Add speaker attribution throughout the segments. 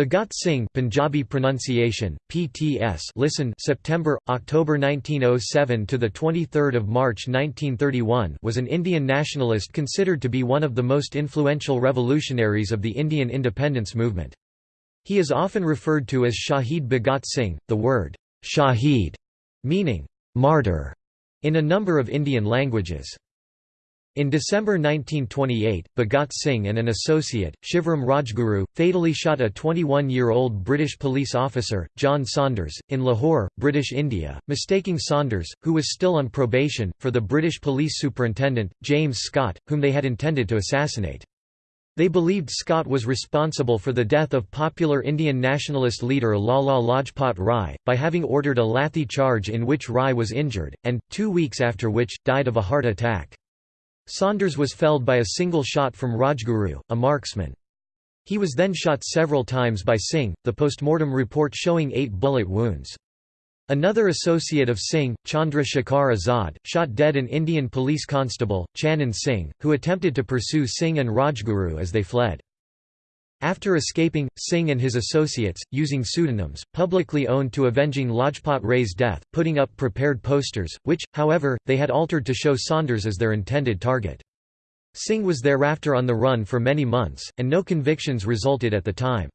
Speaker 1: Bhagat Singh Punjabi pronunciation PTS listen September October 1907 to the 23rd of March 1931 was an Indian nationalist considered to be one of the most influential revolutionaries of the Indian independence movement. He is often referred to as Shahid Bhagat Singh the word Shahid meaning martyr in a number of Indian languages in December 1928, Bhagat Singh and an associate, Shivram Rajguru, fatally shot a 21-year-old British police officer, John Saunders, in Lahore, British India, mistaking Saunders, who was still on probation, for the British police superintendent, James Scott, whom they had intended to assassinate. They believed Scott was responsible for the death of popular Indian nationalist leader Lala Lajpat Rai, by having ordered a lathi charge in which Rai was injured, and, two weeks after which, died of a heart attack. Saunders was felled by a single shot from Rajguru, a marksman. He was then shot several times by Singh, the postmortem report showing eight bullet wounds. Another associate of Singh, Chandra Shekhar Azad, shot dead an Indian police constable, Chanan Singh, who attempted to pursue Singh and Rajguru as they fled. After escaping, Singh and his associates, using pseudonyms, publicly owned to avenging Lajpat Rai's death, putting up prepared posters, which, however, they had altered to show Saunders as their intended target. Singh was thereafter on the run for many months, and no convictions resulted at the time.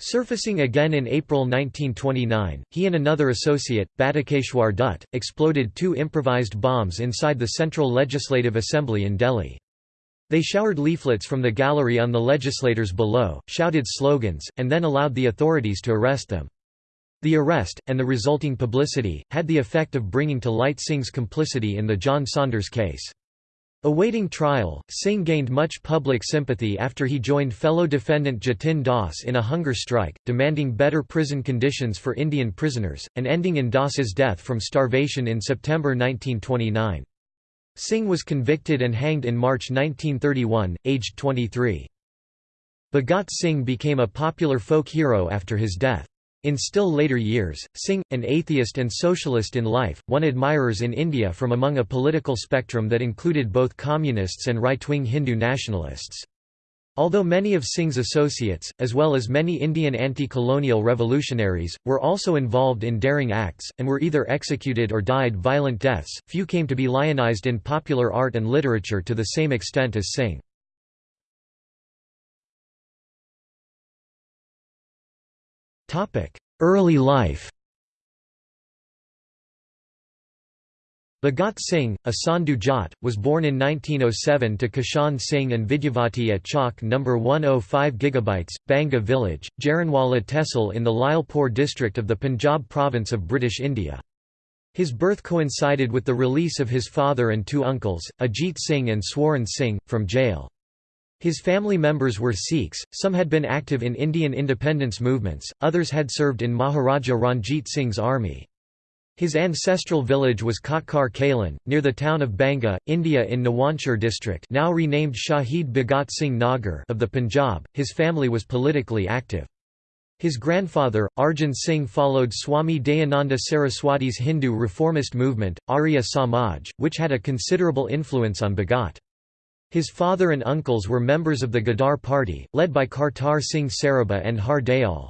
Speaker 1: Surfacing again in April 1929, he and another associate, Batukeshwar Dutt, exploded two improvised bombs inside the Central Legislative Assembly in Delhi. They showered leaflets from the gallery on the legislators below, shouted slogans, and then allowed the authorities to arrest them. The arrest, and the resulting publicity, had the effect of bringing to light Singh's complicity in the John Saunders case. Awaiting trial, Singh gained much public sympathy after he joined fellow defendant Jatin Das in a hunger strike, demanding better prison conditions for Indian prisoners, and ending in Das's death from starvation in September 1929. Singh was convicted and hanged in March 1931, aged 23. Bhagat Singh became a popular folk hero after his death. In still later years, Singh, an atheist and socialist in life, won admirers in India from among a political spectrum that included both communists and right-wing Hindu nationalists. Although many of Singh's associates, as well as many Indian anti-colonial revolutionaries, were also involved in daring acts, and were either executed or died violent deaths, few came to be lionized in popular art and literature to the same extent as Singh. Early life Bhagat Singh, a Sandhu Jat, was born in 1907 to Kishan Singh and Vidyavati at Chowk No. 105 GB, Banga village, Jaranwala Tehsil in the Lyallpur district of the Punjab province of British India. His birth coincided with the release of his father and two uncles, Ajit Singh and Swaran Singh, from jail. His family members were Sikhs, some had been active in Indian independence movements, others had served in Maharaja Ranjit Singh's army. His ancestral village was Khatkar Kalan, near the town of Banga, India in Nawanshar district now renamed Shahid Bhagat Singh Nagar of the Punjab. His family was politically active. His grandfather, Arjun Singh followed Swami Dayananda Saraswati's Hindu reformist movement, Arya Samaj, which had a considerable influence on Bhagat. His father and uncles were members of the Gadar party, led by Kartar Singh Sarabha and Har Dayal.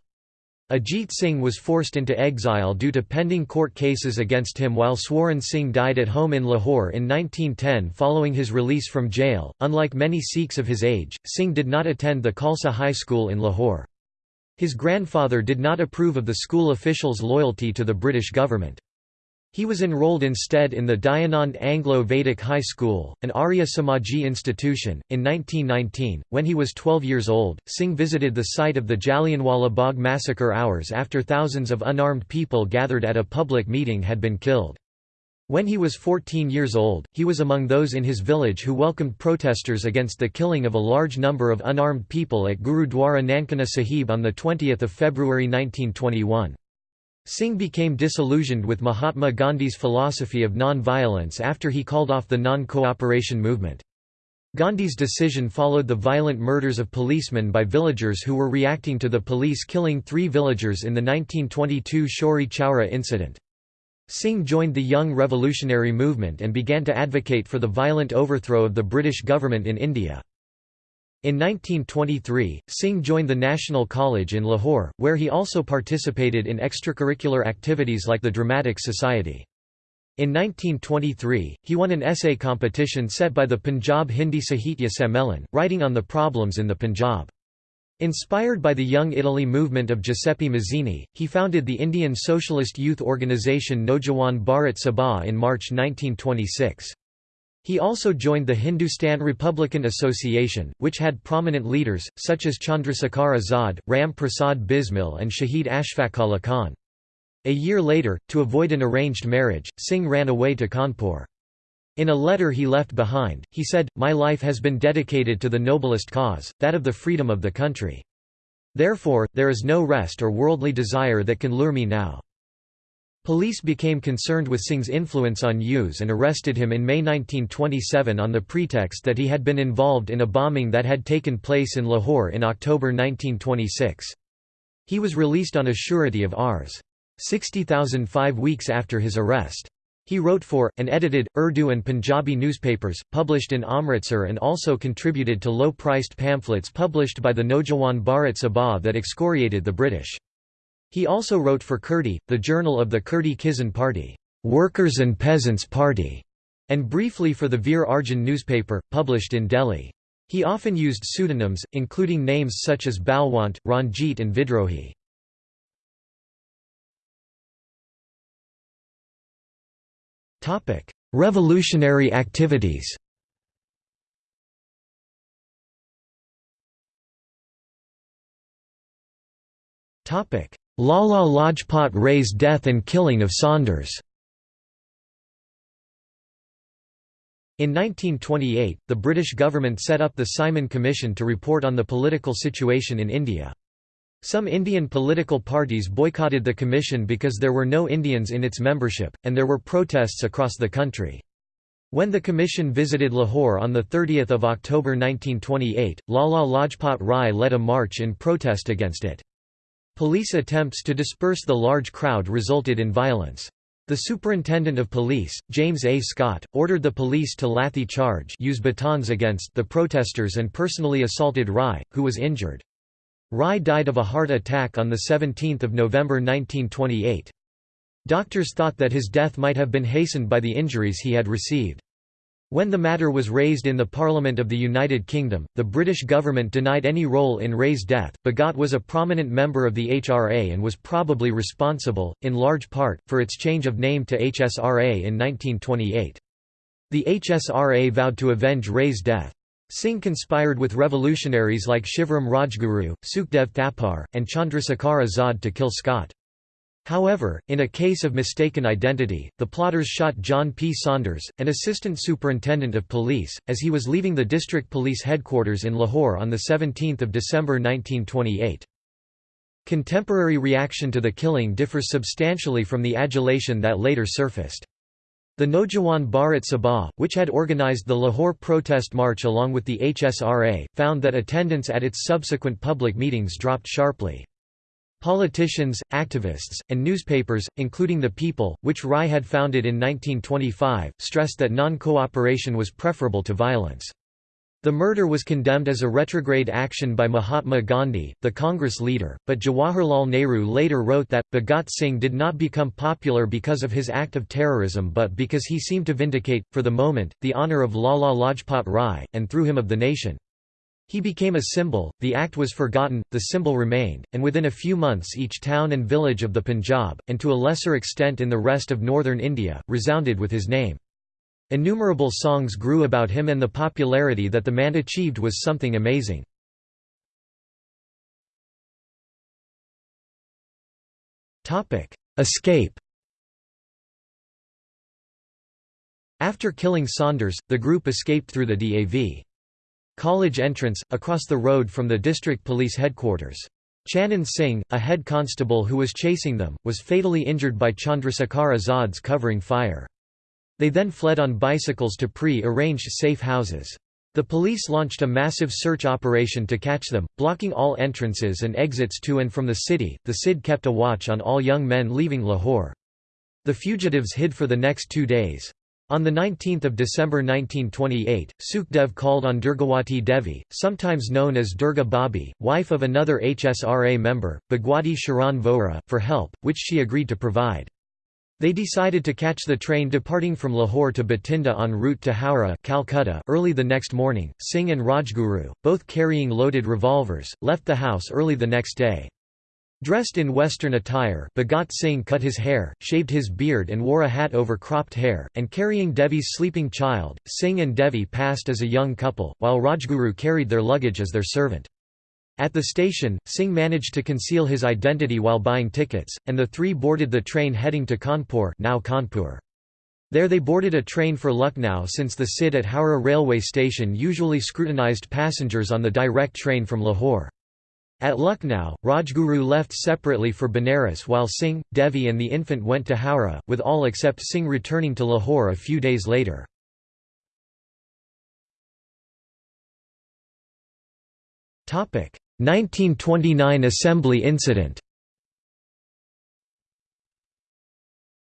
Speaker 1: Ajit Singh was forced into exile due to pending court cases against him while Swaran Singh died at home in Lahore in 1910 following his release from jail. Unlike many Sikhs of his age, Singh did not attend the Khalsa High School in Lahore. His grandfather did not approve of the school officials' loyalty to the British government. He was enrolled instead in the Dayanand Anglo-Vedic High School, an Arya Samaji institution. In 1919, when he was 12 years old, Singh visited the site of the Jallianwala Bagh massacre hours after thousands of unarmed people gathered at a public meeting had been killed. When he was 14 years old, he was among those in his village who welcomed protesters against the killing of a large number of unarmed people at Gurudwara Nankana Sahib on 20 February 1921. Singh became disillusioned with Mahatma Gandhi's philosophy of non-violence after he called off the non-cooperation movement. Gandhi's decision followed the violent murders of policemen by villagers who were reacting to the police killing three villagers in the 1922 Chauri Chaura incident. Singh joined the Young Revolutionary Movement and began to advocate for the violent overthrow of the British government in India. In 1923, Singh joined the National College in Lahore, where he also participated in extracurricular activities like the Dramatic Society. In 1923, he won an essay competition set by the Punjab Hindi Sahitya Sammelan, writing on the problems in the Punjab. Inspired by the Young Italy movement of Giuseppe Mazzini, he founded the Indian socialist youth organisation Naujawan Bharat Sabha in March 1926. He also joined the Hindustan Republican Association, which had prominent leaders, such as Chandrasekhar Azad, Ram Prasad Bismil and Shahid Ashfaq Ullah Khan. A year later, to avoid an arranged marriage, Singh ran away to Kanpur. In a letter he left behind, he said, My life has been dedicated to the noblest cause, that of the freedom of the country. Therefore, there is no rest or worldly desire that can lure me now. Police became concerned with Singh's influence on youths and arrested him in May 1927 on the pretext that he had been involved in a bombing that had taken place in Lahore in October 1926. He was released on a surety of Rs. 60,000 five weeks after his arrest. He wrote for, and edited, Urdu and Punjabi newspapers, published in Amritsar and also contributed to low-priced pamphlets published by the Naujawan Bharat Sabha that excoriated the British. He also wrote for Kirti, the journal of the Kirti Kisan Party, Workers and Peasants Party, and briefly for the Veer Arjun newspaper, published in Delhi. He often used pseudonyms, including names such as Balwant, Ranjit and Vidrohi. Revolutionary activities Lala Lajpat Rai's death and killing of Saunders In 1928, the British government set up the Simon Commission to report on the political situation in India. Some Indian political parties boycotted the commission because there were no Indians in its membership, and there were protests across the country. When the commission visited Lahore on 30 October 1928, Lala Lajpat Rai led a march in protest against it. Police attempts to disperse the large crowd resulted in violence. The superintendent of police, James A. Scott, ordered the police to lathi charge use batons against the protesters and personally assaulted Rai, who was injured. Rai died of a heart attack on 17 November 1928. Doctors thought that his death might have been hastened by the injuries he had received. When the matter was raised in the Parliament of the United Kingdom, the British government denied any role in Rai's death. Bhagat was a prominent member of the HRA and was probably responsible, in large part, for its change of name to HSRA in 1928. The HSRA vowed to avenge Rai's death. Singh conspired with revolutionaries like Shivram Rajguru, Sukhdev Thapar, and Chandrasekhar Azad to kill Scott. However, in a case of mistaken identity, the plotters shot John P. Saunders, an assistant superintendent of police, as he was leaving the district police headquarters in Lahore on 17 December 1928. Contemporary reaction to the killing differs substantially from the adulation that later surfaced. The Naujawan Bharat Sabha, which had organised the Lahore protest march along with the HSRA, found that attendance at its subsequent public meetings dropped sharply. Politicians, activists, and newspapers, including The People, which Rai had founded in 1925, stressed that non-cooperation was preferable to violence. The murder was condemned as a retrograde action by Mahatma Gandhi, the Congress leader, but Jawaharlal Nehru later wrote that, Bhagat Singh did not become popular because of his act of terrorism but because he seemed to vindicate, for the moment, the honour of Lala Lajpat Rai, and through him of the nation. He became a symbol, the act was forgotten, the symbol remained, and within a few months each town and village of the Punjab, and to a lesser extent in the rest of northern India, resounded with his name. Innumerable songs grew about him and the popularity that the man achieved was something amazing. Topic Escape After killing Saunders, the group escaped through the DAV. College entrance, across the road from the district police headquarters. Chanan Singh, a head constable who was chasing them, was fatally injured by Chandrasekhar Azad's covering fire. They then fled on bicycles to pre-arranged safe houses. The police launched a massive search operation to catch them, blocking all entrances and exits to and from the city. The CID kept a watch on all young men leaving Lahore. The fugitives hid for the next two days. On 19 December 1928, Sukhdev called on Durgawati Devi, sometimes known as Durga Bhabhi, wife of another HSRA member, Bhagwati Sharan Vohra, for help, which she agreed to provide. They decided to catch the train departing from Lahore to Bathinda en route to Howrah Calcutta early the next morning. Singh and Rajguru, both carrying loaded revolvers, left the house early the next day. Dressed in Western attire, Bhagat Singh cut his hair, shaved his beard and wore a hat over cropped hair, and carrying Devi's sleeping child, Singh and Devi passed as a young couple, while Rajguru carried their luggage as their servant. At the station, Singh managed to conceal his identity while buying tickets, and the three boarded the train heading to Cawnpore, now Kanpur. There they boarded a train for Lucknow since the CID at Howrah railway station usually scrutinized passengers on the direct train from Lahore. At Lucknow, Rajguru left separately for Benares while Singh, Devi and the infant went to Howrah, with all except Singh returning to Lahore a few days later. Topic: 1929 Assembly incident.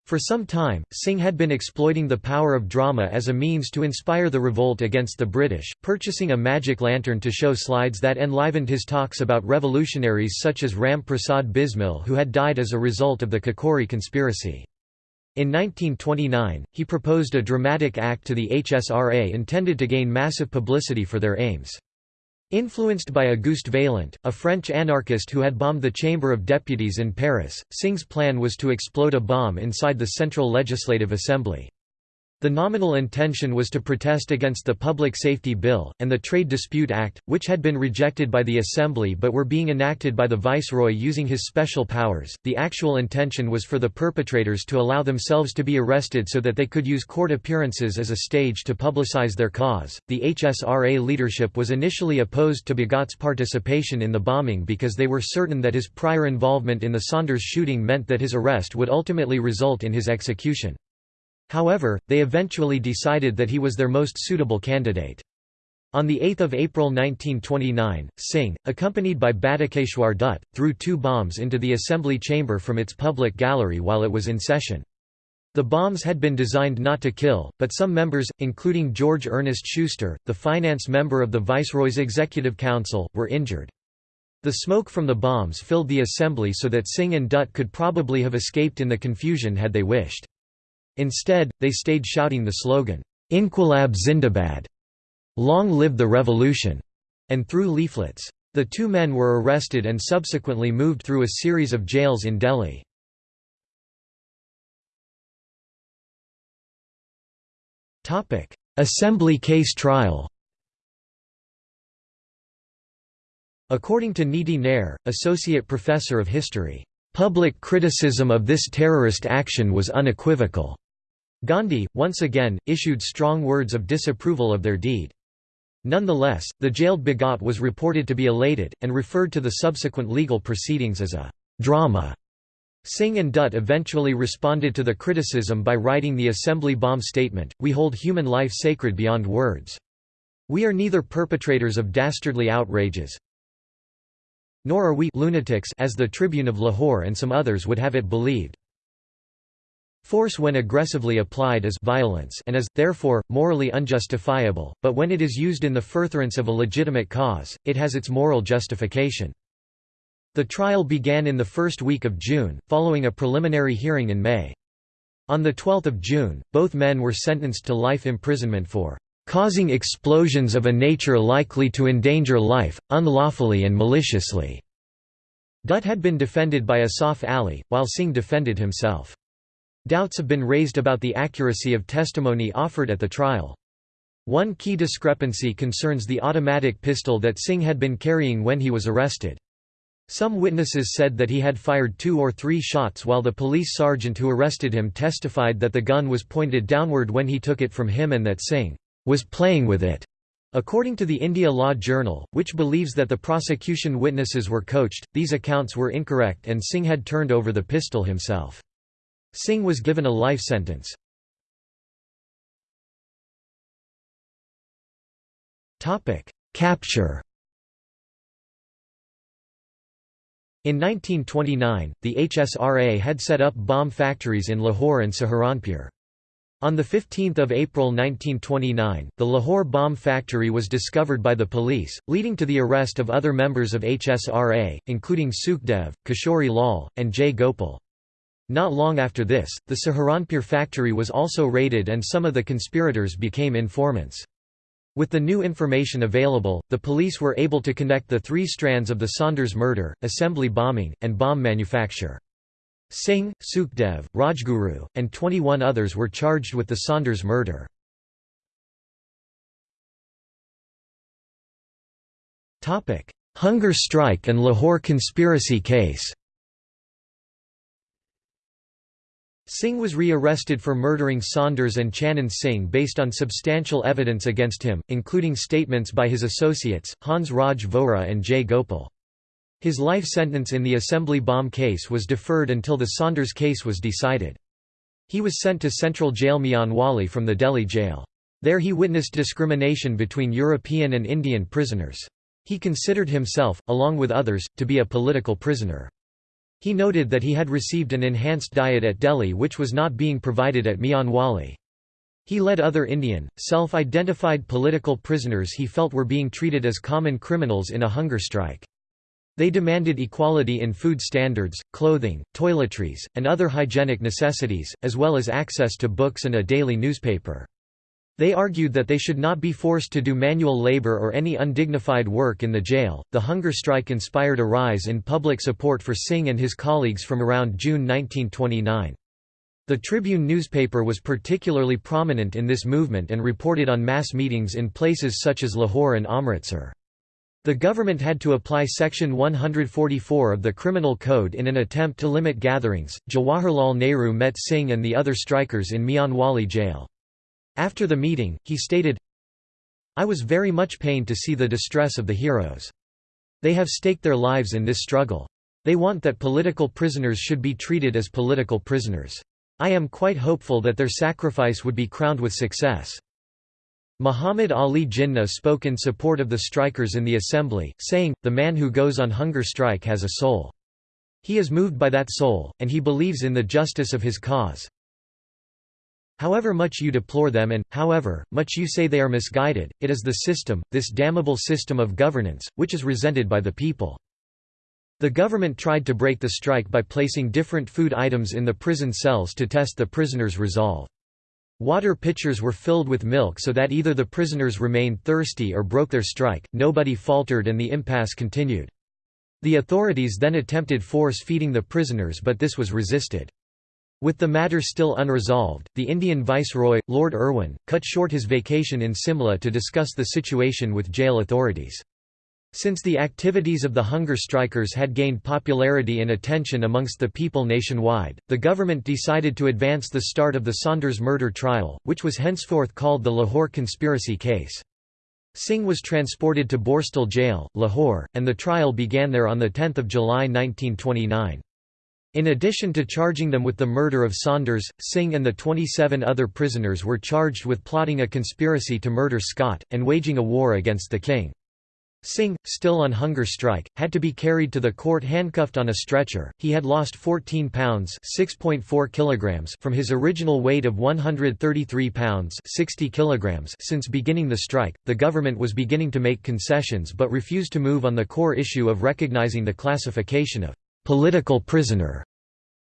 Speaker 1: For some time, Singh had been exploiting the power of drama as a means to inspire the revolt against the British, purchasing a magic lantern to show slides that enlivened his talks about revolutionaries such as Ram Prasad Bismil who had died as a result of the Kakori conspiracy. In 1929, he proposed a dramatic act to the HSRA intended to gain massive publicity for their aims. Influenced by Auguste Vaillant, a French anarchist who had bombed the Chamber of Deputies in Paris, Singh's plan was to explode a bomb inside the Central Legislative Assembly. The nominal intention was to protest against the Public Safety Bill, and the Trade Dispute Act, which had been rejected by the Assembly but were being enacted by the Viceroy using his special powers. The actual intention was for the perpetrators to allow themselves to be arrested so that they could use court appearances as a stage to publicize their cause. The HSRA leadership was initially opposed to Bhagat's participation in the bombing because they were certain that his prior involvement in the Saunders shooting meant that his arrest would ultimately result in his execution. However, they eventually decided that he was their most suitable candidate. On 8 April 1929, Singh, accompanied by Batukeshwar Dutt, threw two bombs into the Assembly chamber from its public gallery while it was in session. The bombs had been designed not to kill, but some members, including George Ernest Schuster, the finance member of the Viceroy's Executive Council, were injured. The smoke from the bombs filled the assembly so that Singh and Dutt could probably have escaped in the confusion had they wished. Instead, they stayed shouting the slogan, Inquilab Zindabad, Long live the revolution, and threw leaflets. The two men were arrested and subsequently moved through a series of jails in Delhi. Assembly case trial According to Neeti Nair, Associate Professor of History, "...public criticism of this terrorist action was unequivocal." Gandhi, once again, issued strong words of disapproval of their deed. Nonetheless, the jailed Bhagat was reported to be elated, and referred to the subsequent legal proceedings as a «drama». Singh and Dutt eventually responded to the criticism by writing the Assembly Bomb Statement, We hold human life sacred beyond words. We are neither perpetrators of dastardly outrages, nor are we lunatics as the Tribune of Lahore and some others would have it believed. Force when aggressively applied is violence and is, therefore, morally unjustifiable, but when it is used in the furtherance of a legitimate cause, it has its moral justification. The trial began in the first week of June, following a preliminary hearing in May. On 12 June, both men were sentenced to life imprisonment for "...causing explosions of a nature likely to endanger life, unlawfully and maliciously." Dutt had been defended by Asaf Ali, while Singh defended himself. Doubts have been raised about the accuracy of testimony offered at the trial. One key discrepancy concerns the automatic pistol that Singh had been carrying when he was arrested. Some witnesses said that he had fired two or three shots while the police sergeant who arrested him testified that the gun was pointed downward when he took it from him and that Singh was playing with it. According to the India Law Journal, which believes that the prosecution witnesses were coached, these accounts were incorrect and Singh had turned over the pistol himself. Singh was given a life sentence. Capture In 1929, the HSRA had set up bomb factories in Lahore and Saharanpur. On 15 April 1929, the Lahore bomb factory was discovered by the police, leading to the arrest of other members of HSRA, including Sukhdev, Kishori Lal, and Jay Gopal. Not long after this, the Saharanpur factory was also raided and some of the conspirators became informants. With the new information available, the police were able to connect the three strands of the Saunders murder, assembly bombing, and bomb manufacture. Singh, Sukhdev, Rajguru, and 21 others were charged with the Saunders murder. Hunger strike and Lahore conspiracy case Singh was re-arrested for murdering Saunders and Chanan Singh based on substantial evidence against him, including statements by his associates, Hans Raj Vohra and Jay Gopal. His life sentence in the assembly bomb case was deferred until the Saunders case was decided. He was sent to Central Jail Mianwali from the Delhi jail. There he witnessed discrimination between European and Indian prisoners. He considered himself, along with others, to be a political prisoner. He noted that he had received an enhanced diet at Delhi which was not being provided at Mianwali. He led other Indian, self-identified political prisoners he felt were being treated as common criminals in a hunger strike. They demanded equality in food standards, clothing, toiletries, and other hygienic necessities, as well as access to books and a daily newspaper. They argued that they should not be forced to do manual labor or any undignified work in the jail. The hunger strike inspired a rise in public support for Singh and his colleagues from around June 1929. The Tribune newspaper was particularly prominent in this movement and reported on mass meetings in places such as Lahore and Amritsar. The government had to apply Section 144 of the Criminal Code in an attempt to limit gatherings. Jawaharlal Nehru met Singh and the other strikers in Mianwali jail. After the meeting, he stated, I was very much pained to see the distress of the heroes. They have staked their lives in this struggle. They want that political prisoners should be treated as political prisoners. I am quite hopeful that their sacrifice would be crowned with success. Muhammad Ali Jinnah spoke in support of the strikers in the assembly, saying, the man who goes on hunger strike has a soul. He is moved by that soul, and he believes in the justice of his cause. However much you deplore them and, however, much you say they are misguided, it is the system, this damnable system of governance, which is resented by the people. The government tried to break the strike by placing different food items in the prison cells to test the prisoners' resolve. Water pitchers were filled with milk so that either the prisoners remained thirsty or broke their strike, nobody faltered and the impasse continued. The authorities then attempted force feeding the prisoners but this was resisted. With the matter still unresolved, the Indian Viceroy, Lord Irwin, cut short his vacation in Simla to discuss the situation with jail authorities. Since the activities of the hunger strikers had gained popularity and attention amongst the people nationwide, the government decided to advance the start of the Saunders murder trial, which was henceforth called the Lahore conspiracy case. Singh was transported to Borstal jail, Lahore, and the trial began there on 10 July 1929. In addition to charging them with the murder of Saunders, Singh and the 27 other prisoners were charged with plotting a conspiracy to murder Scott, and waging a war against the king. Singh, still on hunger strike, had to be carried to the court handcuffed on a stretcher. He had lost 14 pounds (6.4 kilograms) from his original weight of 133 pounds (60 kilograms) since beginning the strike. The government was beginning to make concessions but refused to move on the core issue of recognizing the classification of political prisoner.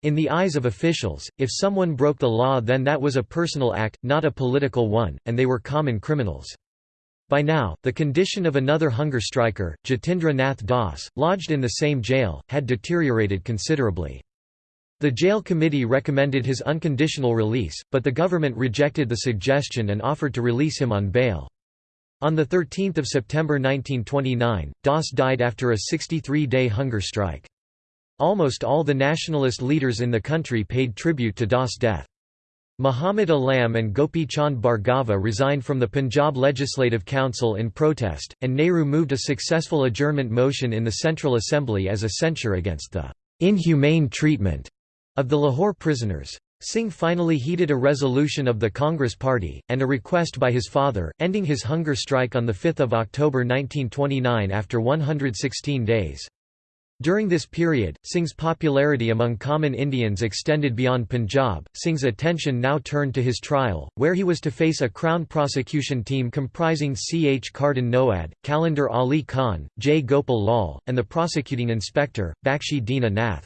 Speaker 1: In the eyes of officials, if someone broke the law then that was a personal act, not a political one, and they were common criminals. By now, the condition of another hunger striker, Jatindra Nath Das, lodged in the same jail, had deteriorated considerably. The jail committee recommended his unconditional release, but the government rejected the suggestion and offered to release him on bail. On 13 September 1929, Das died after a 63-day hunger strike. Almost all the nationalist leaders in the country paid tribute to Das' death. Muhammad Alam and Gopi Chand Bhargava resigned from the Punjab Legislative Council in protest, and Nehru moved a successful adjournment motion in the Central Assembly as a censure against the inhumane treatment of the Lahore prisoners. Singh finally heeded a resolution of the Congress Party, and a request by his father, ending his hunger strike on 5 October 1929 after 116 days. During this period, Singh's popularity among common Indians extended beyond Punjab. Singh's attention now turned to his trial, where he was to face a Crown prosecution team comprising C. H. Carden Noad, Kalandar Ali Khan, J. Gopal Lal, and the prosecuting inspector, Bakshi Dina Nath.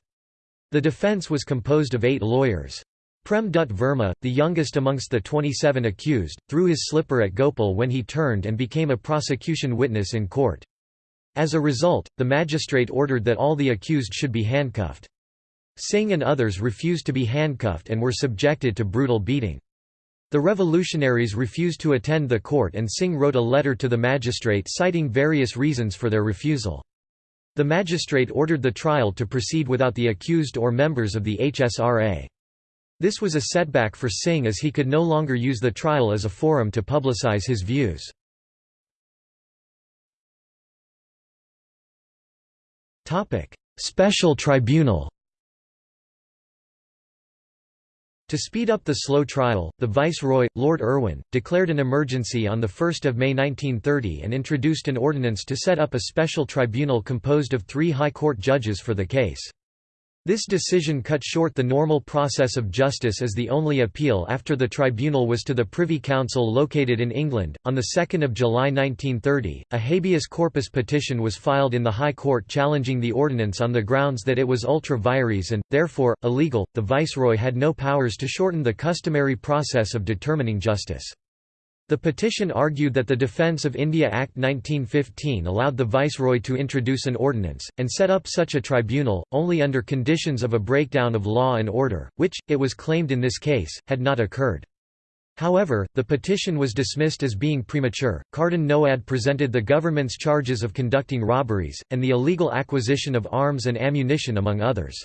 Speaker 1: The defence was composed of eight lawyers. Prem Dutt Verma, the youngest amongst the 27 accused, threw his slipper at Gopal when he turned and became a prosecution witness in court. As a result, the magistrate ordered that all the accused should be handcuffed. Singh and others refused to be handcuffed and were subjected to brutal beating. The revolutionaries refused to attend the court and Singh wrote a letter to the magistrate citing various reasons for their refusal. The magistrate ordered the trial to proceed without the accused or members of the HSRA. This was a setback for Singh as he could no longer use the trial as a forum to publicize his views. Special tribunal To speed up the slow trial, the Viceroy, Lord Irwin, declared an emergency on 1 May 1930 and introduced an ordinance to set up a special tribunal composed of three High Court judges for the case. This decision cut short the normal process of justice as the only appeal after the tribunal was to the Privy Council located in England. On 2 July 1930, a habeas corpus petition was filed in the High Court challenging the ordinance on the grounds that it was ultra vires and, therefore, illegal. The Viceroy had no powers to shorten the customary process of determining justice. The petition argued that the Defence of India Act 1915 allowed the Viceroy to introduce an ordinance, and set up such a tribunal, only under conditions of a breakdown of law and order, which, it was claimed in this case, had not occurred. However, the petition was dismissed as being premature. Carden Noad presented the government's charges of conducting robberies, and the illegal acquisition of arms and ammunition among others.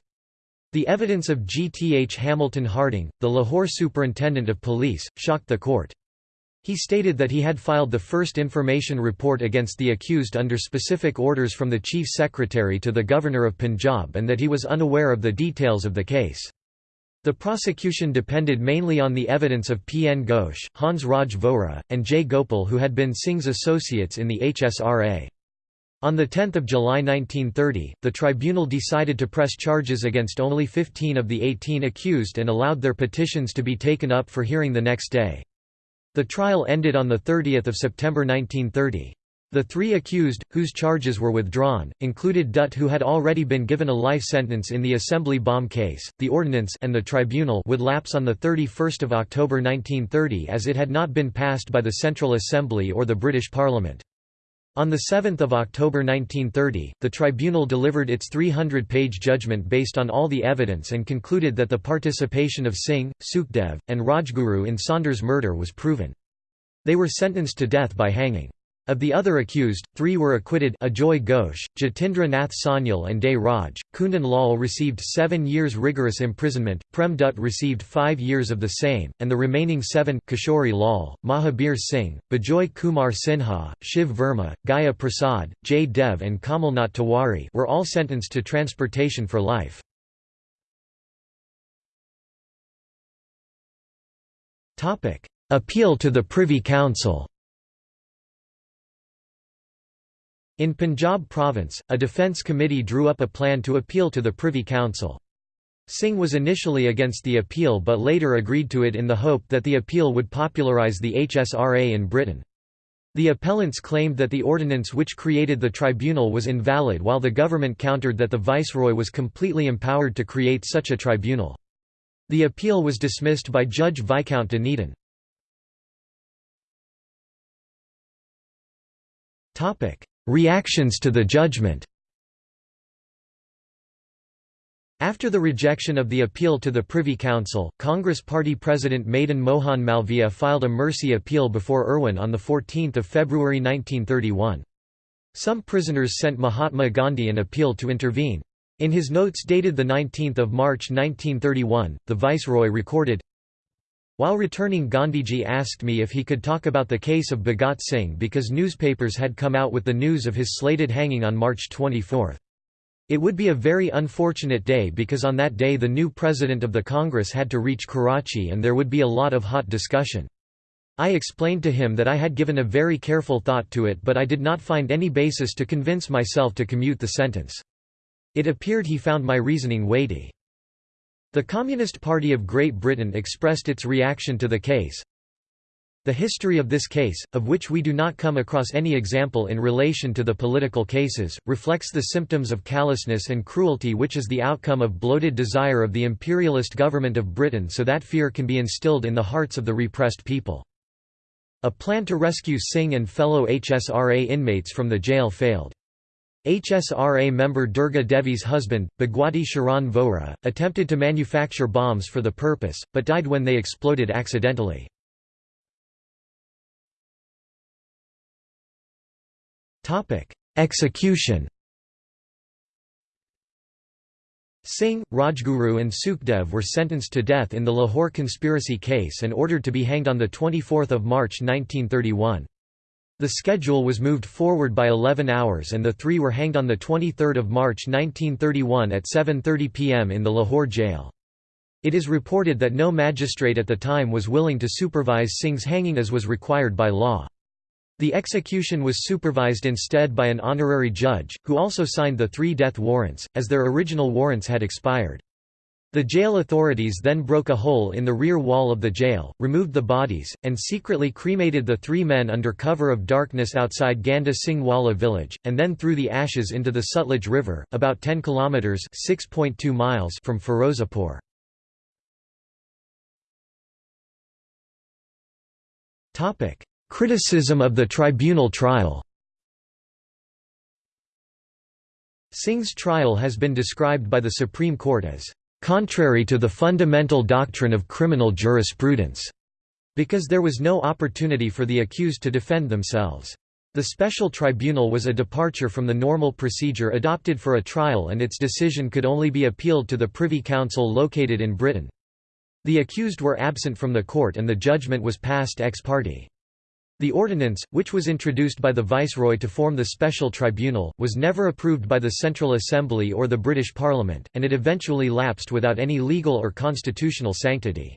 Speaker 1: The evidence of G. T. H. Hamilton Harding, the Lahore Superintendent of Police, shocked the court. He stated that he had filed the first information report against the accused under specific orders from the Chief Secretary to the Governor of Punjab and that he was unaware of the details of the case. The prosecution depended mainly on the evidence of P. N. Ghosh, Hans Raj Vohra, and J. Gopal who had been Singh's associates in the HSRA. On 10 July 1930, the tribunal decided to press charges against only 15 of the 18 accused and allowed their petitions to be taken up for hearing the next day. The trial ended on 30 September 1930. The three accused, whose charges were withdrawn, included Dutt who had already been given a life sentence in the assembly bomb case. The ordinance and the tribunal would lapse on 31 October 1930 as it had not been passed by the Central Assembly or the British Parliament. On 7 October 1930, the tribunal delivered its 300-page judgment based on all the evidence and concluded that the participation of Singh, Sukhdev, and Rajguru in Saunders' murder was proven. They were sentenced to death by hanging. Of the other accused, three were acquitted Ajoy Ghosh, Jatindra Nath Sanyal and Day Raj. Kundan Lal received seven years rigorous imprisonment, Prem Dutt received five years of the same, and the remaining seven Kishori Lal, Mahabir Singh, Bajoy Kumar Sinha, Shiv Verma, Gaya Prasad, Jai Dev and Kamalnath Tiwari were all sentenced to transportation for life. Appeal to the Privy Council In Punjab province, a defence committee drew up a plan to appeal to the Privy Council. Singh was initially against the appeal but later agreed to it in the hope that the appeal would popularise the HSRA in Britain. The appellants claimed that the ordinance which created the tribunal was invalid while the government countered that the viceroy was completely empowered to create such a tribunal. The appeal was dismissed by Judge Viscount Dunedin. Reactions to the judgment After the rejection of the appeal to the Privy Council, Congress Party President Madan Mohan Malviya filed a mercy appeal before Irwin on 14 February 1931. Some prisoners sent Mahatma Gandhi an appeal to intervene. In his notes dated 19 March 1931, the Viceroy recorded, while returning Gandhiji asked me if he could talk about the case of Bhagat Singh because newspapers had come out with the news of his slated hanging on March 24. It would be a very unfortunate day because on that day the new president of the Congress had to reach Karachi and there would be a lot of hot discussion. I explained to him that I had given a very careful thought to it but I did not find any basis to convince myself to commute the sentence. It appeared he found my reasoning weighty. The Communist Party of Great Britain expressed its reaction to the case. The history of this case, of which we do not come across any example in relation to the political cases, reflects the symptoms of callousness and cruelty which is the outcome of bloated desire of the imperialist government of Britain so that fear can be instilled in the hearts of the repressed people. A plan to rescue Singh and fellow HSRA inmates from the jail failed. HSRA member Durga Devi's husband, Bhagwati Sharan Vohra, attempted to manufacture bombs for the purpose, but died when they exploded accidentally. Execution Singh, Rajguru and Sukhdev were sentenced to death in the Lahore conspiracy case and ordered to be hanged on 24 March 1931. The schedule was moved forward by 11 hours and the three were hanged on 23 March 1931 at 7.30 pm in the Lahore jail. It is reported that no magistrate at the time was willing to supervise Singh's hanging as was required by law. The execution was supervised instead by an honorary judge, who also signed the three death warrants, as their original warrants had expired. The jail authorities then broke a hole in the rear wall of the jail, removed the bodies, and secretly cremated the three men under cover of darkness outside Ganda Singh Wala village, and then threw the ashes into the Sutlej River, about 10 kilometres (6.2 miles from Firozpur. Criticism of the tribunal trial Singh's trial has been described by the Supreme Court as contrary to the fundamental doctrine of criminal jurisprudence, because there was no opportunity for the accused to defend themselves. The special tribunal was a departure from the normal procedure adopted for a trial and its decision could only be appealed to the Privy Council located in Britain. The accused were absent from the court and the judgment was passed ex parte. The ordinance, which was introduced by the Viceroy to form the special tribunal, was never approved by the Central Assembly or the British Parliament, and it eventually lapsed without any legal or constitutional sanctity.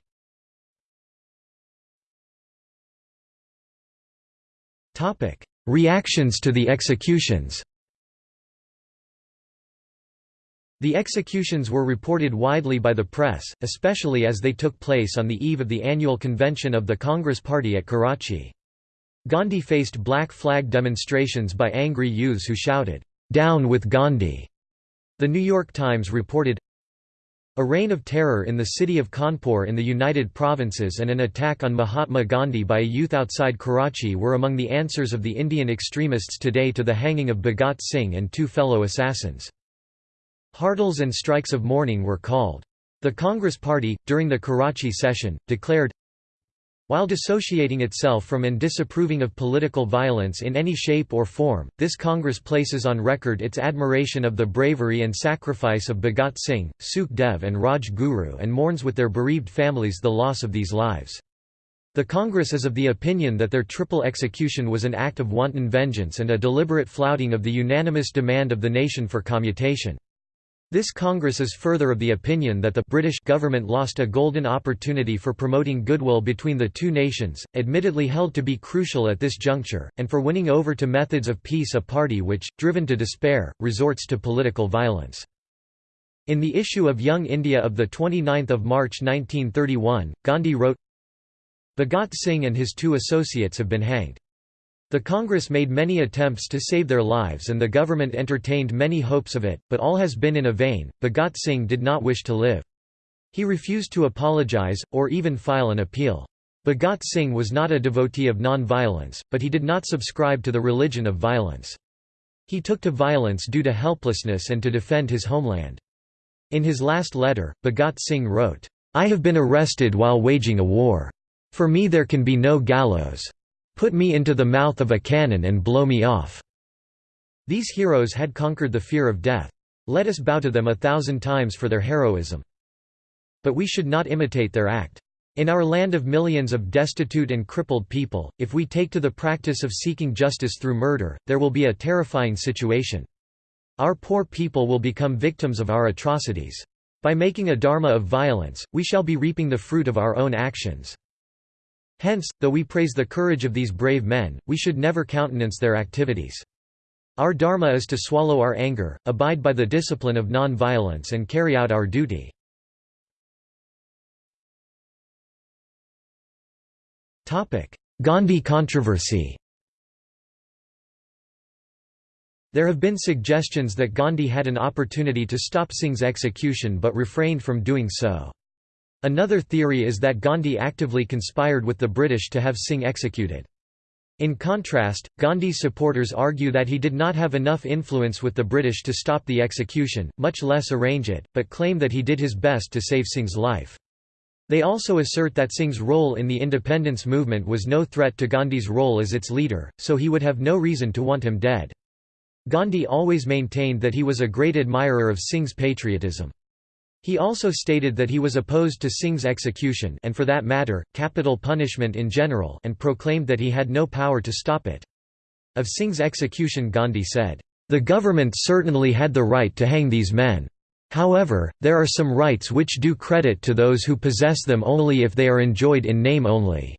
Speaker 1: Reactions to the executions The executions were reported widely by the press, especially as they took place on the eve of the annual convention of the Congress Party at Karachi. Gandhi faced black flag demonstrations by angry youths who shouted, "'Down with Gandhi!' The New York Times reported, a reign of terror in the city of Kanpur in the United Provinces and an attack on Mahatma Gandhi by a youth outside Karachi were among the answers of the Indian extremists today to the hanging of Bhagat Singh and two fellow assassins. Hartals and strikes of mourning were called. The Congress Party, during the Karachi session, declared, while dissociating itself from and disapproving of political violence in any shape or form, this Congress places on record its admiration of the bravery and sacrifice of Bhagat Singh, Sukh Dev and Raj Guru and mourns with their bereaved families the loss of these lives. The Congress is of the opinion that their triple execution was an act of wanton vengeance and a deliberate flouting of the unanimous demand of the nation for commutation. This Congress is further of the opinion that the British government lost a golden opportunity for promoting goodwill between the two nations, admittedly held to be crucial at this juncture, and for winning over to methods of peace a party which, driven to despair, resorts to political violence. In the issue of Young India of 29 March 1931, Gandhi wrote, Bhagat Singh and his two associates have been hanged. The Congress made many attempts to save their lives and the government entertained many hopes of it, but all has been in a vain. Bhagat Singh did not wish to live. He refused to apologize, or even file an appeal. Bhagat Singh was not a devotee of non-violence, but he did not subscribe to the religion of violence. He took to violence due to helplessness and to defend his homeland. In his last letter, Bhagat Singh wrote, I have been arrested while waging a war. For me there can be no gallows. Put me into the mouth of a cannon and blow me off." These heroes had conquered the fear of death. Let us bow to them a thousand times for their heroism. But we should not imitate their act. In our land of millions of destitute and crippled people, if we take to the practice of seeking justice through murder, there will be a terrifying situation. Our poor people will become victims of our atrocities. By making a dharma of violence, we shall be reaping the fruit of our own actions. Hence, though we praise the courage of these brave men, we should never countenance their activities. Our dharma is to swallow our anger, abide by the discipline of non-violence and carry out our duty. Gandhi controversy There have been suggestions that Gandhi had an opportunity to stop Singh's execution but refrained from doing so. Another theory is that Gandhi actively conspired with the British to have Singh executed. In contrast, Gandhi's supporters argue that he did not have enough influence with the British to stop the execution, much less arrange it, but claim that he did his best to save Singh's life. They also assert that Singh's role in the independence movement was no threat to Gandhi's role as its leader, so he would have no reason to want him dead. Gandhi always maintained that he was a great admirer of Singh's patriotism. He also stated that he was opposed to Singh's execution and for that matter, capital punishment in general and proclaimed that he had no power to stop it. Of Singh's execution Gandhi said, "...the government certainly had the right to hang these men. However, there are some rights which do credit to those who possess them only if they are enjoyed in name only."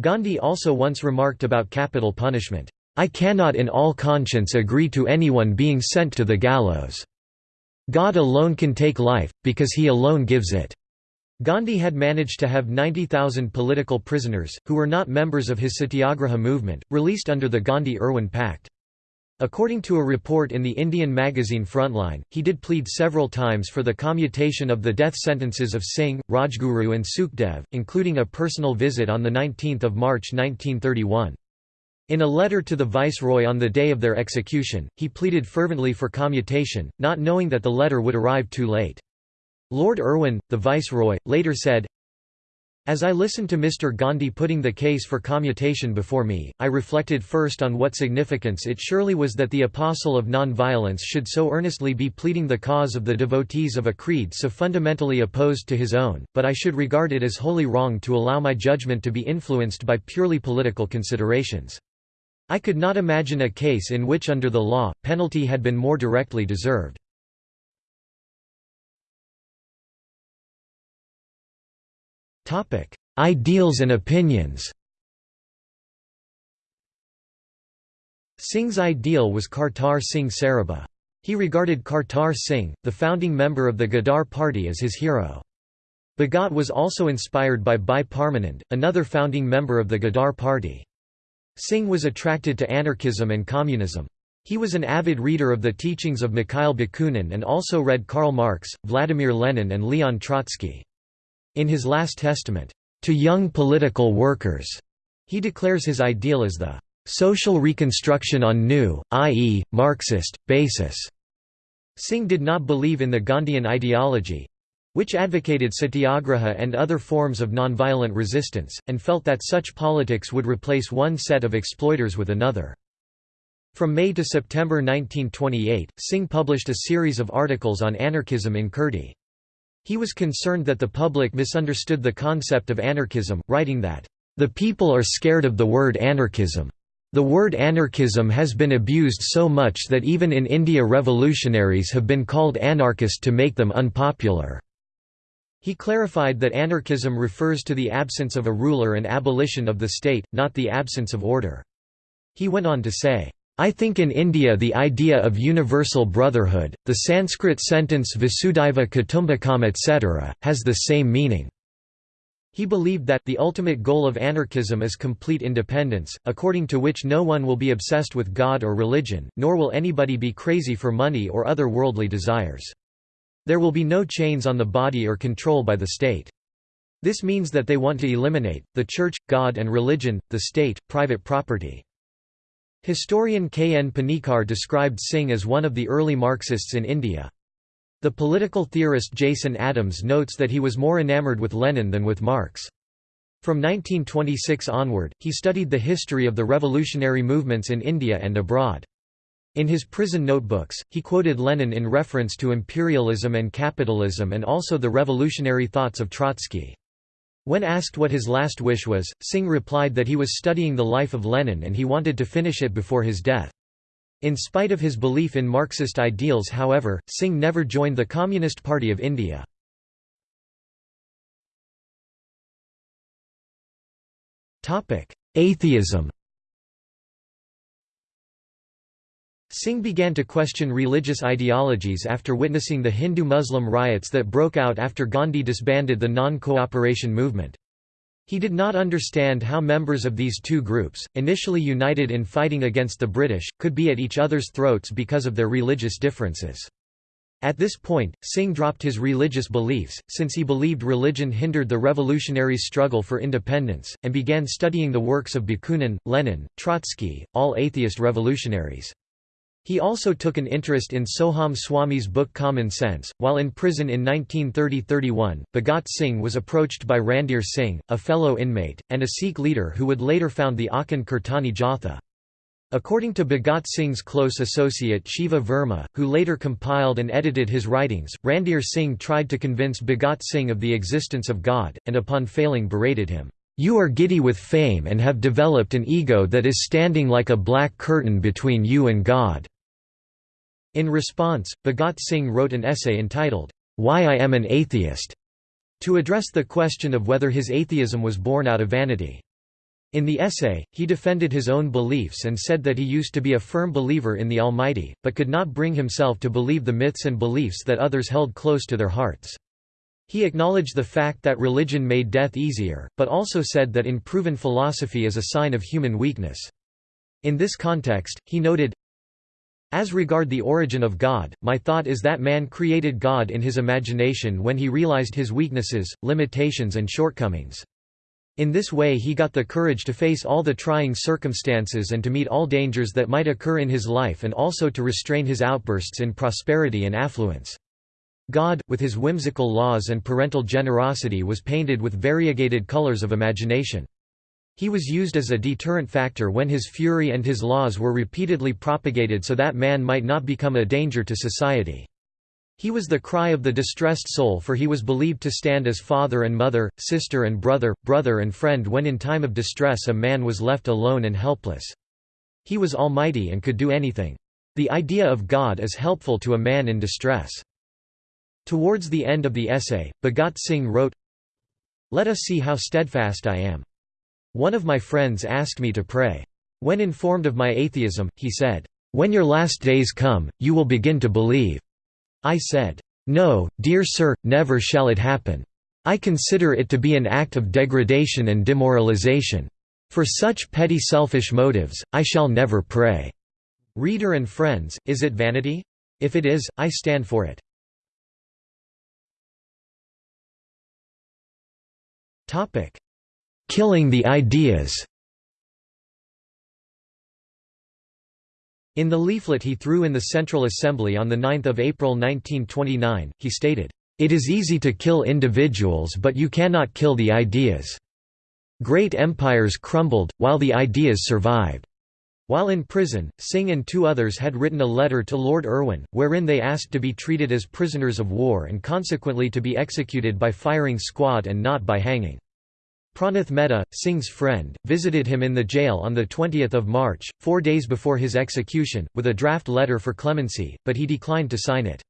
Speaker 1: Gandhi also once remarked about capital punishment, I cannot in all conscience agree to anyone being sent to the gallows. God alone can take life, because he alone gives it." Gandhi had managed to have 90,000 political prisoners, who were not members of his satyagraha movement, released under the Gandhi–Irwin Pact. According to a report in the Indian magazine Frontline, he did plead several times for the commutation of the death sentences of Singh, Rajguru and Sukhdev, including a personal visit on 19 March 1931. In a letter to the viceroy on the day of their execution, he pleaded fervently for commutation, not knowing that the letter would arrive too late. Lord Irwin, the viceroy, later said, As I listened to Mr. Gandhi putting the case for commutation before me, I reflected first on what significance it surely was that the apostle of non-violence should so earnestly be pleading the cause of the devotees of a creed so fundamentally opposed to his own, but I should regard it as wholly wrong to allow my judgment to be influenced by purely political considerations. I could not imagine a case in which under the law, penalty had been more directly deserved. Ideals and opinions Singh's ideal was Kartar Singh Sarabha. He regarded Kartar Singh, the founding member of the Ghadar party as his hero. Bhagat was also inspired by Bhai Parmanand, another founding member of the Ghadar party. Singh was attracted to anarchism and communism. He was an avid reader of the teachings of Mikhail Bakunin and also read Karl Marx, Vladimir Lenin and Leon Trotsky. In his last testament, "...to young political workers," he declares his ideal as the "...social reconstruction on new, i.e., Marxist, basis." Singh did not believe in the Gandhian ideology, which advocated satyagraha and other forms of nonviolent resistance, and felt that such politics would replace one set of exploiters with another. From May to September 1928, Singh published a series of articles on anarchism in Kirti. He was concerned that the public misunderstood the concept of anarchism, writing that, "...the people are scared of the word anarchism. The word anarchism has been abused so much that even in India revolutionaries have been called anarchist to make them unpopular." He clarified that anarchism refers to the absence of a ruler and abolition of the state, not the absence of order. He went on to say, I think in India the idea of universal brotherhood, the Sanskrit sentence Kutumbakam etc., has the same meaning. He believed that the ultimate goal of anarchism is complete independence, according to which no one will be obsessed with God or religion, nor will anybody be crazy for money or other worldly desires. There will be no chains on the body or control by the state. This means that they want to eliminate, the church, God and religion, the state, private property. Historian K. N. Panikkar described Singh as one of the early Marxists in India. The political theorist Jason Adams notes that he was more enamored with Lenin than with Marx. From 1926 onward, he studied the history of the revolutionary movements in India and abroad. In his prison notebooks, he quoted Lenin in reference to imperialism and capitalism and also the revolutionary thoughts of Trotsky. When asked what his last wish was, Singh replied that he was studying the life of Lenin and he wanted to finish it before his death. In spite of his belief in Marxist ideals however, Singh never joined the Communist Party of India. Atheism Singh began to question religious ideologies after witnessing the Hindu-Muslim riots that broke out after Gandhi disbanded the non-cooperation movement. He did not understand how members of these two groups, initially united in fighting against the British, could be at each other's throats because of their religious differences. At this point, Singh dropped his religious beliefs, since he believed religion hindered the revolutionary struggle for independence, and began studying the works of Bakunin, Lenin, Trotsky, all atheist revolutionaries. He also took an interest in Soham Swami's book Common Sense. While in prison in 1930–31, Bhagat Singh was approached by Randhir Singh, a fellow inmate, and a Sikh leader who would later found the Akhand Kirtani Jatha. According to Bhagat Singh's close associate Shiva Verma, who later compiled and edited his writings, Randhir Singh tried to convince Bhagat Singh of the existence of God, and upon failing berated him, "'You are giddy with fame and have developed an ego that is standing like a black curtain between you and God." In response, Bhagat Singh wrote an essay entitled, Why I Am an Atheist, to address the question of whether his atheism was born out of vanity. In the essay, he defended his own beliefs and said that he used to be a firm believer in the Almighty, but could not bring himself to believe the myths and beliefs that others held close to their hearts. He acknowledged the fact that religion made death easier, but also said that unproven philosophy is a sign of human weakness. In this context, he noted, as regard the origin of God, my thought is that man created God in his imagination when he realized his weaknesses, limitations and shortcomings. In this way he got the courage to face all the trying circumstances and to meet all dangers that might occur in his life and also to restrain his outbursts in prosperity and affluence. God, with his whimsical laws and parental generosity was painted with variegated colors of imagination. He was used as a deterrent factor when his fury and his laws were repeatedly propagated so that man might not become a danger to society. He was the cry of the distressed soul for he was believed to stand as father and mother, sister and brother, brother and friend when in time of distress a man was left alone and helpless. He was almighty and could do anything. The idea of God is helpful to a man in distress. Towards the end of the essay, Bhagat Singh wrote, Let us see how steadfast I am. One of my friends asked me to pray. When informed of my atheism, he said, "'When your last days come, you will begin to believe.' I said, "'No, dear sir, never shall it happen. I consider it to be an act of degradation and demoralization. For such petty selfish motives, I shall never pray.' Reader and friends, is it vanity? If it is, I stand for it. Topic: Killing the ideas In the leaflet he threw in the Central Assembly on 9 April 1929, he stated, "...it is easy to kill individuals but you cannot kill the ideas. Great empires crumbled, while the ideas survived." While in prison, Singh and two others had written a letter to Lord Irwin, wherein they asked to be treated as prisoners of war and consequently to be executed by firing squad and not by hanging. Pranath Mehta, Singh's friend, visited him in the jail on 20 March, four days before his execution, with a draft letter for clemency, but he declined to sign it.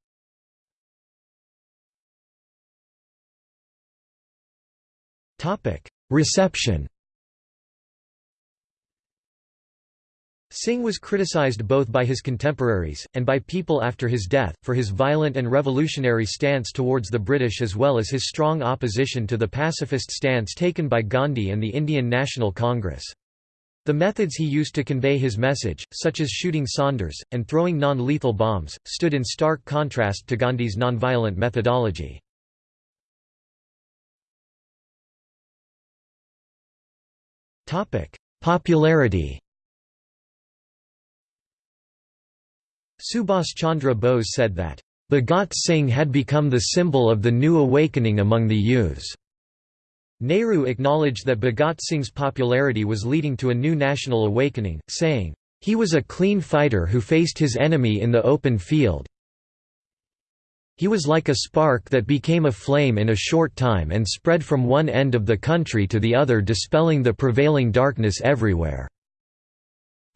Speaker 1: Reception Singh was criticized both by his contemporaries, and by people after his death, for his violent and revolutionary stance towards the British as well as his strong opposition to the pacifist stance taken by Gandhi and the Indian National Congress. The methods he used to convey his message, such as shooting Saunders, and throwing non-lethal bombs, stood in stark contrast to Gandhi's nonviolent methodology. Popularity Subhas Chandra Bose said that, "...Bhagat Singh had become the symbol of the new awakening among the youths." Nehru acknowledged that Bhagat Singh's popularity was leading to a new national awakening, saying, "...he was a clean fighter who faced his enemy in the open field. He was like a spark that became a flame in a short time and spread from one end of the country to the other dispelling the prevailing darkness everywhere."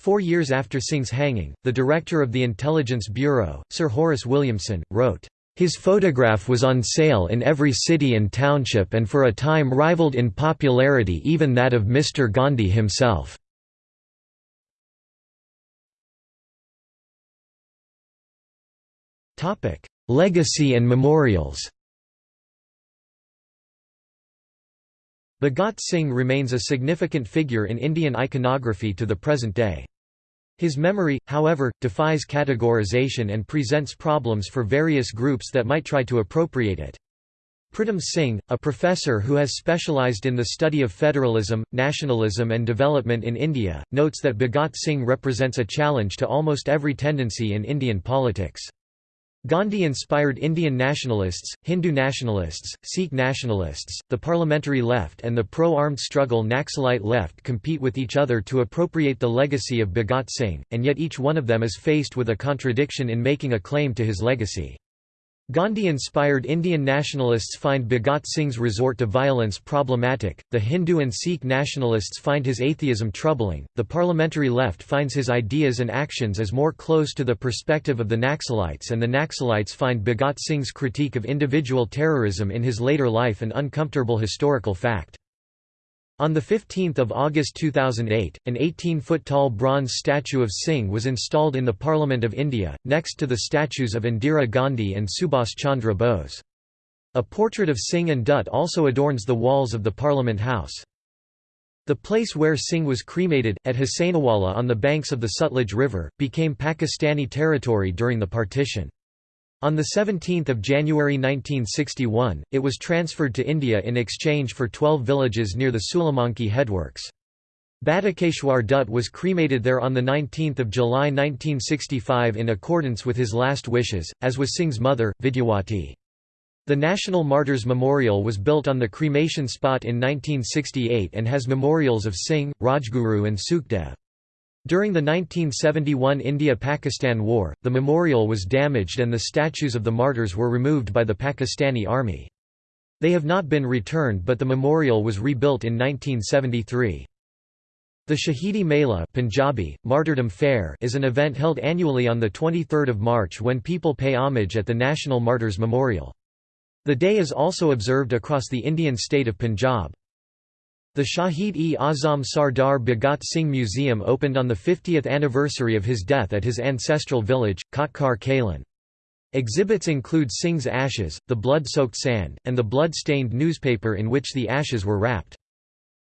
Speaker 1: Four years after Singh's hanging, the director of the Intelligence Bureau, Sir Horace Williamson, wrote, "...his photograph was on sale in every city and township and for a time rivaled in popularity even that of Mr. Gandhi himself." Legacy and memorials Bhagat Singh remains a significant figure in Indian iconography to the present day. His memory, however, defies categorization and presents problems for various groups that might try to appropriate it. Pritam Singh, a professor who has specialized in the study of federalism, nationalism and development in India, notes that Bhagat Singh represents a challenge to almost every tendency in Indian politics. Gandhi-inspired Indian nationalists, Hindu nationalists, Sikh nationalists, the parliamentary left and the pro-armed struggle Naxalite left compete with each other to appropriate the legacy of Bhagat Singh, and yet each one of them is faced with a contradiction in making a claim to his legacy. Gandhi-inspired Indian nationalists find Bhagat Singh's resort to violence problematic, the Hindu and Sikh nationalists find his atheism troubling, the parliamentary left finds his ideas and actions as more close to the perspective of the Naxalites and the Naxalites find Bhagat Singh's critique of individual terrorism in his later life an uncomfortable historical fact. On 15 August 2008, an 18-foot-tall bronze statue of Singh was installed in the Parliament of India, next to the statues of Indira Gandhi and Subhas Chandra Bose. A portrait of Singh and Dutt also adorns the walls of the Parliament House. The place where Singh was cremated, at Hussainiwala on the banks of the Sutlej River, became Pakistani territory during the partition. On 17 January 1961, it was transferred to India in exchange for 12 villages near the Sulemanki headworks. Batukeshwar Dutt was cremated there on 19 July 1965 in accordance with his last wishes, as was Singh's mother, Vidyawati. The National Martyrs Memorial was built on the cremation spot in 1968 and has memorials of Singh, Rajguru and Sukhdev. During the 1971 India–Pakistan War, the memorial was damaged and the statues of the martyrs were removed by the Pakistani army. They have not been returned but the memorial was rebuilt in 1973. The Shahidi Mela Punjabi, Martyrdom Fair is an event held annually on 23 March when people pay homage at the National Martyrs Memorial. The day is also observed across the Indian state of Punjab. The Shahid-e-Azam Sardar Bhagat Singh Museum opened on the 50th anniversary of his death at his ancestral village, Khatkar Kalan. Exhibits include Singh's ashes, the blood-soaked sand, and the blood-stained newspaper in which the ashes were wrapped.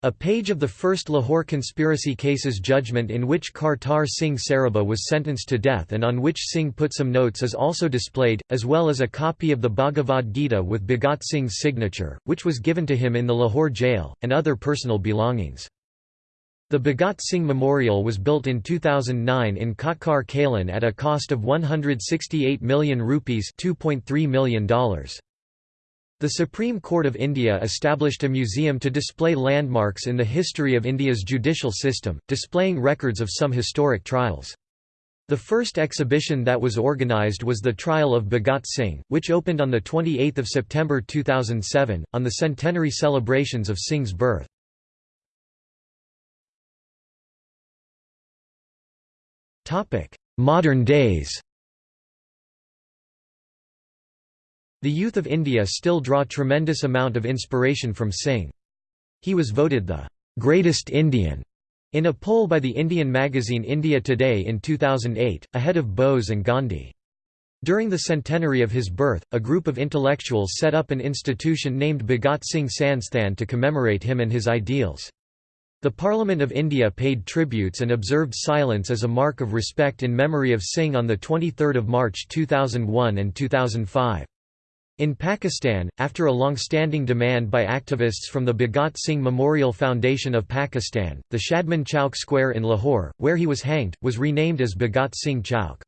Speaker 1: A page of the first Lahore conspiracy cases judgment in which Kartar Singh Sarabha was sentenced to death and on which Singh put some notes is also displayed, as well as a copy of the Bhagavad Gita with Bhagat Singh's signature, which was given to him in the Lahore jail, and other personal belongings. The Bhagat Singh Memorial was built in 2009 in Khatkar Kalan at a cost of 168 million rupees $2.3 million. The Supreme Court of India established a museum to display landmarks in the history of India's judicial system, displaying records of some historic trials. The first exhibition that was organised was the trial of Bhagat Singh, which opened on 28 September 2007, on the centenary celebrations of Singh's birth. Modern days The youth of India still draw tremendous amount of inspiration from Singh. He was voted the greatest Indian in a poll by the Indian magazine India Today in 2008, ahead of Bose and Gandhi. During the centenary of his birth, a group of intellectuals set up an institution named Bhagat Singh Sansthan to commemorate him and his ideals. The Parliament of India paid tributes and observed silence as a mark of respect in memory of Singh on 23 March 2001 and 2005. In Pakistan, after a long-standing demand by activists from the Bhagat Singh Memorial Foundation of Pakistan, the Shadman Chowk Square in Lahore, where he was hanged, was renamed as Bhagat Singh Chowk.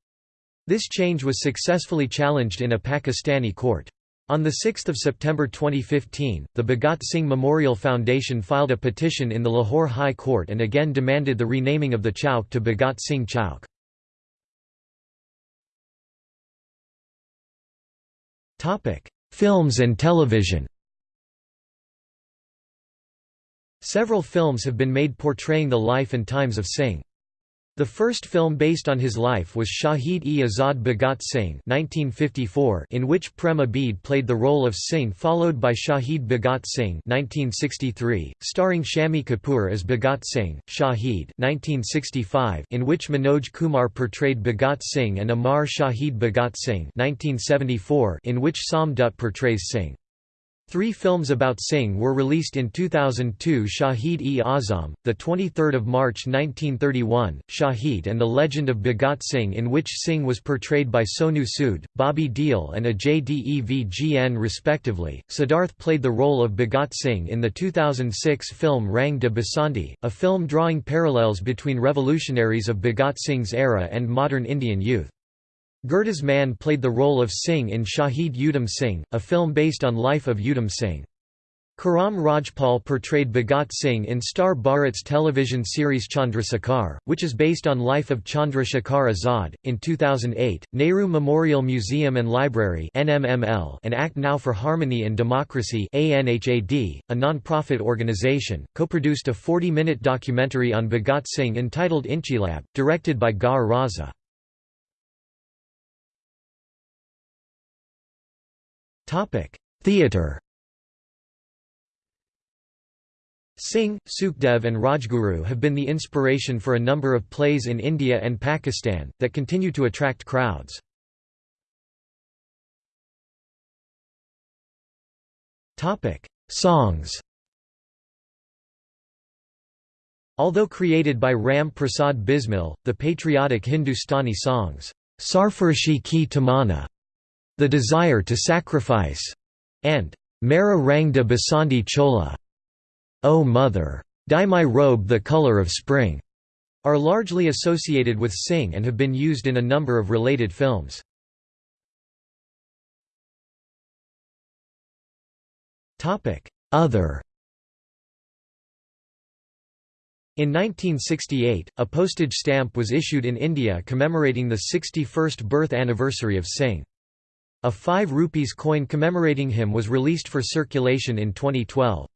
Speaker 1: This change was successfully challenged in a Pakistani court. On 6 September 2015, the Bhagat Singh Memorial Foundation filed a petition in the Lahore High Court and again demanded the renaming of the Chowk to Bhagat Singh Chowk. Topic: Films and television. Several films have been made portraying the life and times of Singh. The first film based on his life was Shahid-e-Azad Bhagat Singh 1954, in which Prem Abid played the role of Singh followed by Shahid Bhagat Singh 1963, starring Shammi Kapoor as Bhagat Singh, Shahid 1965, in which Manoj Kumar portrayed Bhagat Singh and Amar Shahid Bhagat Singh 1974, in which Som Dutt portrays Singh. Three films about Singh were released in 2002 Shahid-e-Azam, 23 March 1931, Shahid and the Legend of Bhagat Singh in which Singh was portrayed by Sonu Sood, Bobby Deol and Ajay Devgn respectively. Siddharth played the role of Bhagat Singh in the 2006 film Rang de Basanti, a film drawing parallels between revolutionaries of Bhagat Singh's era and modern Indian youth. Gurdas Maan played the role of Singh in Shahid Udham Singh, a film based on life of Udham Singh. Karam Rajpal portrayed Bhagat Singh in Star Bharat's television series Chandrasekhar, which is based on life of Chandrasekhar Azad. In 2008, Nehru Memorial Museum and Library (NMML) and Act Now for Harmony and Democracy (ANHAD), a non-profit organization, co-produced a 40-minute documentary on Bhagat Singh entitled Inqilab, directed by Gauhar Raza. Theatre Singh, Sukhdev and Rajguru have been the inspiration for a number of plays in India and Pakistan, that continue to attract crowds. Songs. Although created by Ram Prasad Bismil, the patriotic Hindustani songs, Sarfaroshi ki Tamanna the Desire to Sacrifice, and Mera Rang de Basanti Chola, O Mother, Dye My Robe the Color of Spring, are largely associated with Singh and have been used in a number of related films. Other In 1968, a postage stamp was issued in India commemorating the 61st birth anniversary of Singh. A 5 rupees coin commemorating him was released for circulation in 2012.